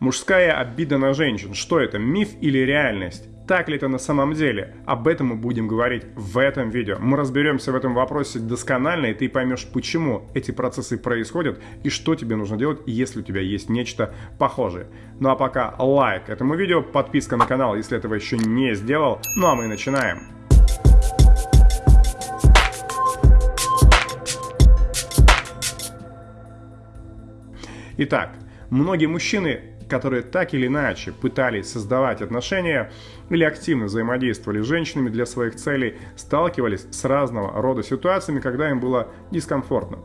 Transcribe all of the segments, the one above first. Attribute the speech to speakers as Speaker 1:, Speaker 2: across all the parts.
Speaker 1: Мужская обида на женщин. Что это, миф или реальность? Так ли это на самом деле? Об этом мы будем говорить в этом видео. Мы разберемся в этом вопросе досконально, и ты поймешь, почему эти процессы происходят и что тебе нужно делать, если у тебя есть нечто похожее. Ну а пока лайк этому видео, подписка на канал, если этого еще не сделал. Ну а мы начинаем. Итак, многие мужчины которые так или иначе пытались создавать отношения или активно взаимодействовали с женщинами для своих целей, сталкивались с разного рода ситуациями, когда им было дискомфортно.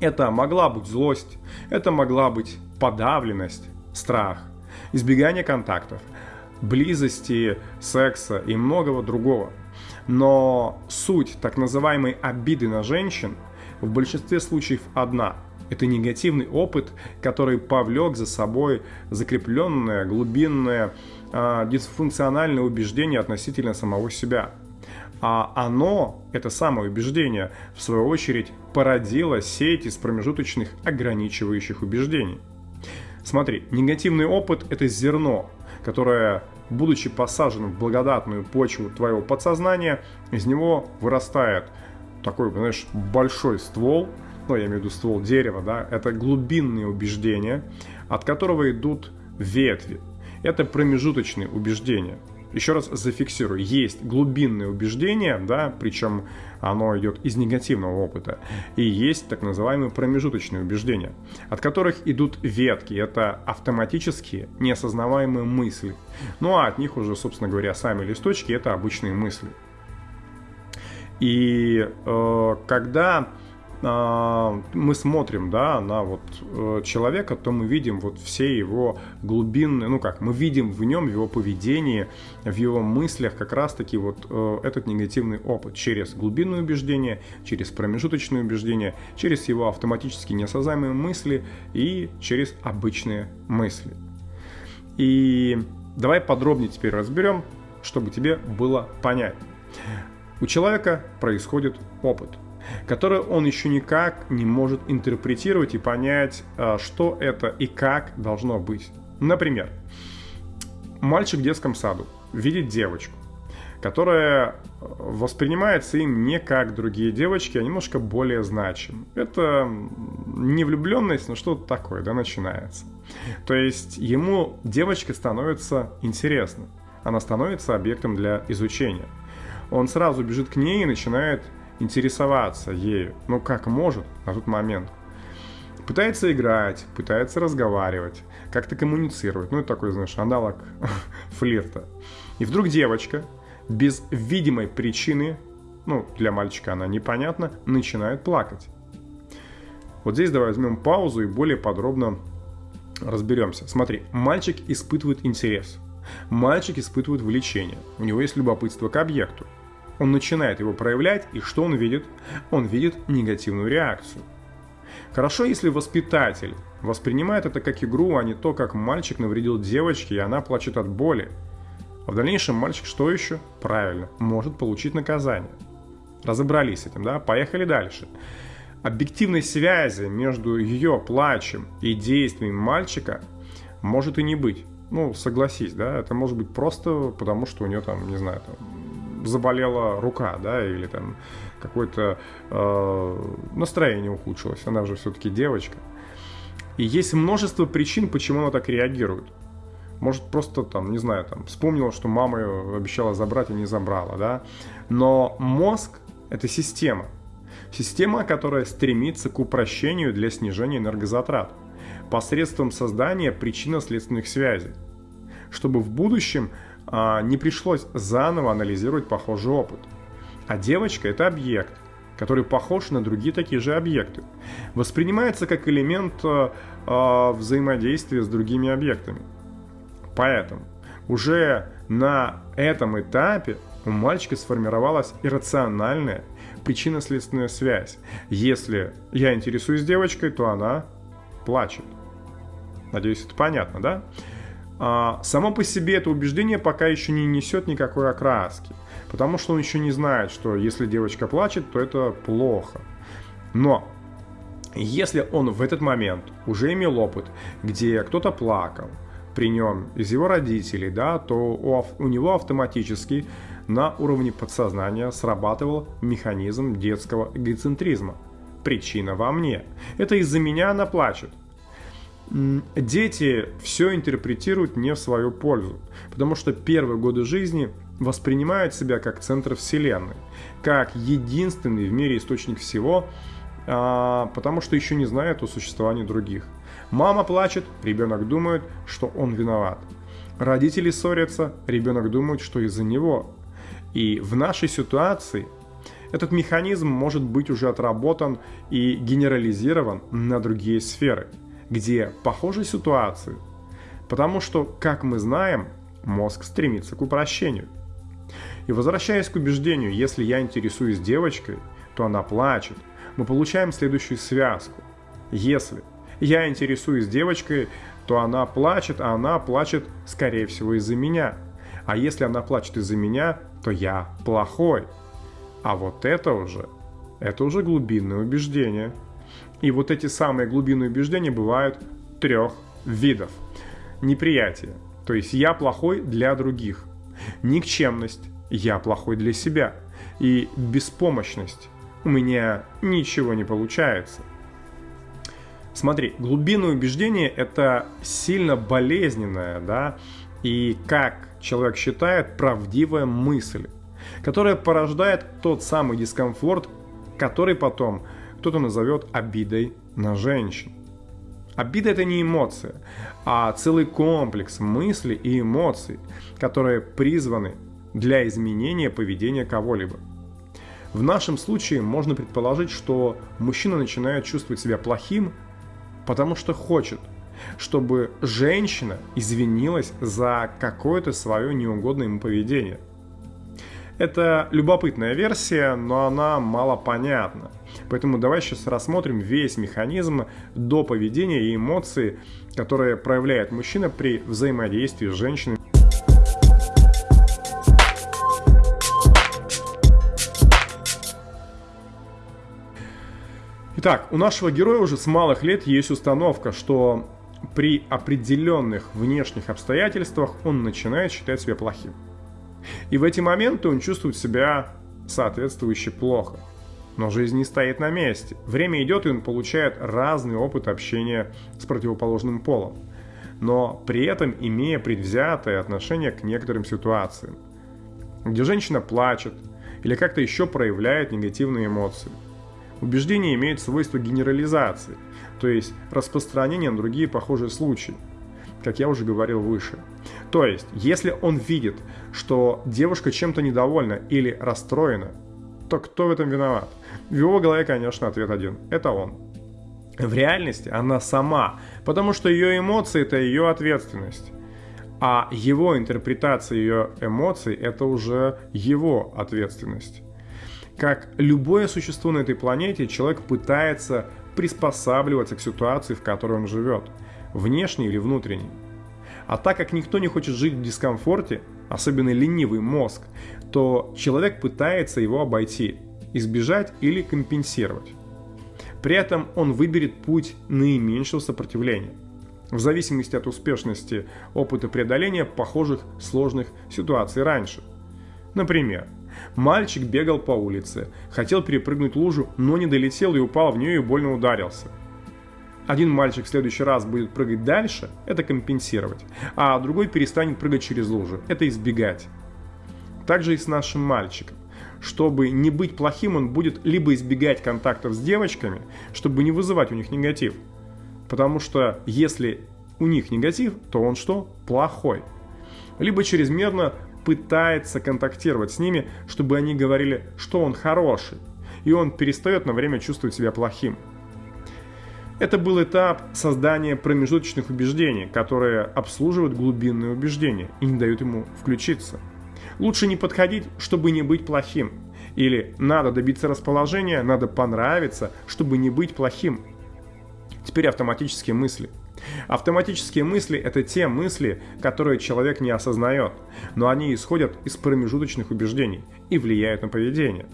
Speaker 1: Это могла быть злость, это могла быть подавленность, страх, избегание контактов, близости, секса и многого другого. Но суть так называемой обиды на женщин в большинстве случаев одна – это негативный опыт, который повлек за собой закрепленное, глубинное, э, дисфункциональное убеждение относительно самого себя. А оно, это самое убеждение, в свою очередь породило сеть из промежуточных ограничивающих убеждений. Смотри, негативный опыт – это зерно, которое, будучи посаженным в благодатную почву твоего подсознания, из него вырастает такой, знаешь, большой ствол – ну, я имею в виду ствол дерева, да, это глубинные убеждения, от которого идут ветви. Это промежуточные убеждения. Еще раз зафиксирую, есть глубинные убеждения, да, причем оно идет из негативного опыта, и есть так называемые промежуточные убеждения, от которых идут ветки, это автоматические, неосознаваемые мысли. Ну а от них уже, собственно говоря, сами листочки это обычные мысли. И э, когда мы смотрим, да, на вот э, человека, то мы видим вот все его глубинные, ну как, мы видим в нем, в его поведении, в его мыслях как раз-таки вот э, этот негативный опыт через глубинные убеждения, через промежуточные убеждения, через его автоматически неосознаваемые мысли и через обычные мысли. И давай подробнее теперь разберем, чтобы тебе было понятно. У человека происходит опыт – которое он еще никак не может интерпретировать и понять, а, что это и как должно быть. Например, мальчик в детском саду видит девочку, которая воспринимается им не как другие девочки, а немножко более значим. Это не влюбленность, но что-то такое, да, начинается. То есть ему девочка становится интересна, она становится объектом для изучения. Он сразу бежит к ней и начинает интересоваться ею, ну как может на тот момент. Пытается играть, пытается разговаривать, как-то коммуницировать. Ну, это такой, знаешь, аналог флирта. И вдруг девочка без видимой причины, ну, для мальчика она непонятна, начинает плакать. Вот здесь давай возьмем паузу и более подробно разберемся. Смотри, мальчик испытывает интерес. Мальчик испытывает влечение. У него есть любопытство к объекту. Он начинает его проявлять, и что он видит? Он видит негативную реакцию. Хорошо, если воспитатель воспринимает это как игру, а не то, как мальчик навредил девочке, и она плачет от боли. А в дальнейшем мальчик что еще? Правильно, может получить наказание. Разобрались с этим, да? Поехали дальше. Объективной связи между ее плачем и действиями мальчика может и не быть. Ну, согласись, да, это может быть просто потому, что у нее там, не знаю, там, заболела рука, да, или там какое-то э, настроение ухудшилось, она же все-таки девочка. И есть множество причин, почему она так реагирует. Может, просто там, не знаю, там, вспомнила, что мама ее обещала забрать и не забрала, да. Но мозг – это система. Система, которая стремится к упрощению для снижения энергозатрат посредством создания причинно-следственных связей, чтобы в будущем не пришлось заново анализировать похожий опыт. А девочка – это объект, который похож на другие такие же объекты. Воспринимается как элемент а, а, взаимодействия с другими объектами. Поэтому уже на этом этапе у мальчика сформировалась иррациональная причинно-следственная связь. Если я интересуюсь девочкой, то она плачет. Надеюсь, это понятно, да? А, само по себе это убеждение пока еще не несет никакой окраски, потому что он еще не знает, что если девочка плачет, то это плохо. Но Если он в этот момент уже имел опыт, где кто-то плакал при нем из его родителей, да, то у, у него автоматически на уровне подсознания срабатывал механизм детского эгоцентризма. Причина во мне. Это из-за меня она плачет. Дети все интерпретируют не в свою пользу, потому что первые годы жизни воспринимают себя как центр Вселенной, как единственный в мире источник всего, а, потому что еще не знают о существовании других. Мама плачет, ребенок думает, что он виноват. Родители ссорятся, ребенок думает, что из-за него. И в нашей ситуации этот механизм может быть уже отработан и генерализирован на другие сферы, где похожие ситуации. Потому что, как мы знаем, мозг стремится к упрощению – и возвращаясь к убеждению, если я интересуюсь девочкой, то она плачет, мы получаем следующую связку. Если я интересуюсь девочкой, то она плачет, а она плачет, скорее всего, из-за меня. А если она плачет из-за меня, то я плохой. А вот это уже, это уже глубинное убеждение. И вот эти самые глубинные убеждения бывают трех видов. Неприятие, то есть я плохой для других. Никчемность, я плохой для себя. И беспомощность. У меня ничего не получается. Смотри, глубинное убеждение – это сильно болезненная, да, и, как человек считает, правдивая мысль, которая порождает тот самый дискомфорт, который потом кто-то назовет обидой на женщин. Обида – это не эмоция, а целый комплекс мыслей и эмоций, которые призваны для изменения поведения кого-либо. В нашем случае можно предположить, что мужчина начинает чувствовать себя плохим, потому что хочет, чтобы женщина извинилась за какое-то свое неугодное ему поведение. Это любопытная версия, но она мало понятна. Поэтому давай сейчас рассмотрим весь механизм до поведения и эмоции, которые проявляет мужчина при взаимодействии с женщиной. Итак, у нашего героя уже с малых лет есть установка, что при определенных внешних обстоятельствах он начинает считать себя плохим. И в эти моменты он чувствует себя соответствующе плохо. Но жизнь не стоит на месте. Время идет, и он получает разный опыт общения с противоположным полом. Но при этом имея предвзятое отношение к некоторым ситуациям, где женщина плачет или как-то еще проявляет негативные эмоции – Убеждение имеет свойство генерализации, то есть распространения на другие похожие случаи, как я уже говорил выше. То есть, если он видит, что девушка чем-то недовольна или расстроена, то кто в этом виноват? В его голове, конечно, ответ один – это он. В реальности она сама, потому что ее эмоции – это ее ответственность. А его интерпретация ее эмоций – это уже его ответственность. Как любое существо на этой планете, человек пытается приспосабливаться к ситуации, в которой он живет, внешней или внутренней. А так как никто не хочет жить в дискомфорте, особенно ленивый мозг, то человек пытается его обойти, избежать или компенсировать. При этом он выберет путь наименьшего сопротивления, в зависимости от успешности опыта преодоления похожих сложных ситуаций раньше. Например, Мальчик бегал по улице, хотел перепрыгнуть лужу, но не долетел и упал в нее и больно ударился. Один мальчик в следующий раз будет прыгать дальше, это компенсировать, а другой перестанет прыгать через лужу, это избегать. Также и с нашим мальчиком. Чтобы не быть плохим, он будет либо избегать контактов с девочками, чтобы не вызывать у них негатив. Потому что если у них негатив, то он что? Плохой. Либо чрезмерно пытается контактировать с ними, чтобы они говорили, что он хороший, и он перестает на время чувствовать себя плохим. Это был этап создания промежуточных убеждений, которые обслуживают глубинные убеждения и не дают ему включиться. Лучше не подходить, чтобы не быть плохим. Или надо добиться расположения, надо понравиться, чтобы не быть плохим. Теперь автоматические мысли – Автоматические мысли – это те мысли, которые человек не осознает, но они исходят из промежуточных убеждений и влияют на поведение.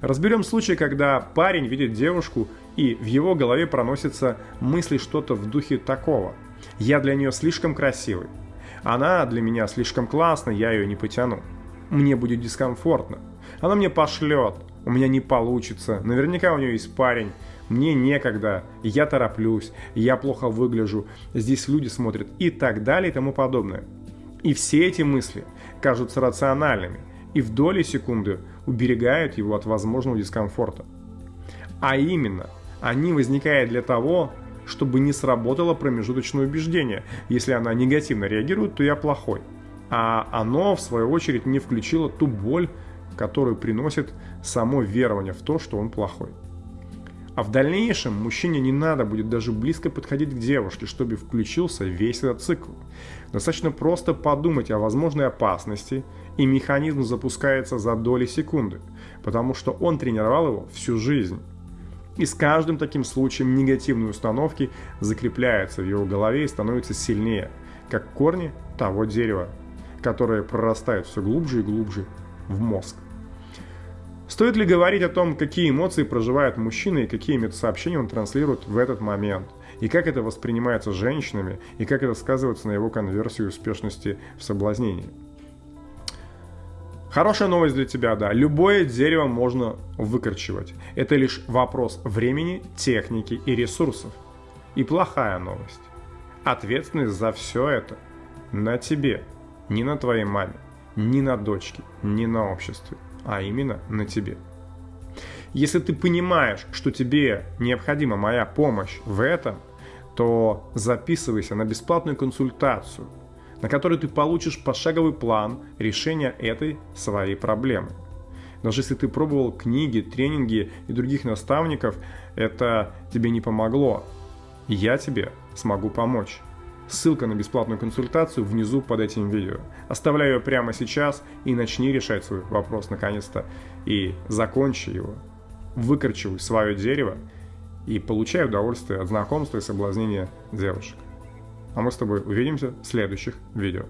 Speaker 1: Разберем случай, когда парень видит девушку, и в его голове проносятся мысли что-то в духе такого. «Я для нее слишком красивый. Она для меня слишком классная, я ее не потяну. Мне будет дискомфортно. Она мне пошлет, у меня не получится, наверняка у нее есть парень, мне некогда, я тороплюсь, я плохо выгляжу, здесь люди смотрят и так далее и тому подобное. И все эти мысли кажутся рациональными и в доли секунды уберегают его от возможного дискомфорта. А именно, они возникают для того, чтобы не сработало промежуточное убеждение. Если она негативно реагирует, то я плохой. А оно, в свою очередь, не включило ту боль, которую приносит само верование в то, что он плохой. А в дальнейшем мужчине не надо будет даже близко подходить к девушке, чтобы включился весь этот цикл. Достаточно просто подумать о возможной опасности, и механизм запускается за доли секунды, потому что он тренировал его всю жизнь. И с каждым таким случаем негативные установки закрепляются в его голове и становятся сильнее, как корни того дерева, которое прорастает все глубже и глубже в мозг. Стоит ли говорить о том, какие эмоции проживает мужчина и какие метасообщения он транслирует в этот момент, и как это воспринимается женщинами, и как это сказывается на его конверсии и успешности в соблазнении? Хорошая новость для тебя, да. Любое дерево можно выкорчевать. Это лишь вопрос времени, техники и ресурсов. И плохая новость. Ответственность за все это на тебе, не на твоей маме, не на дочке, не на обществе а именно на тебе. Если ты понимаешь, что тебе необходима моя помощь в этом, то записывайся на бесплатную консультацию, на которой ты получишь пошаговый план решения этой своей проблемы. Даже если ты пробовал книги, тренинги и других наставников, это тебе не помогло. Я тебе смогу помочь. Ссылка на бесплатную консультацию внизу под этим видео. Оставляю ее прямо сейчас и начни решать свой вопрос наконец-то. И закончи его. Выкорчивай свое дерево и получай удовольствие от знакомства и соблазнения девушек. А мы с тобой увидимся в следующих видео.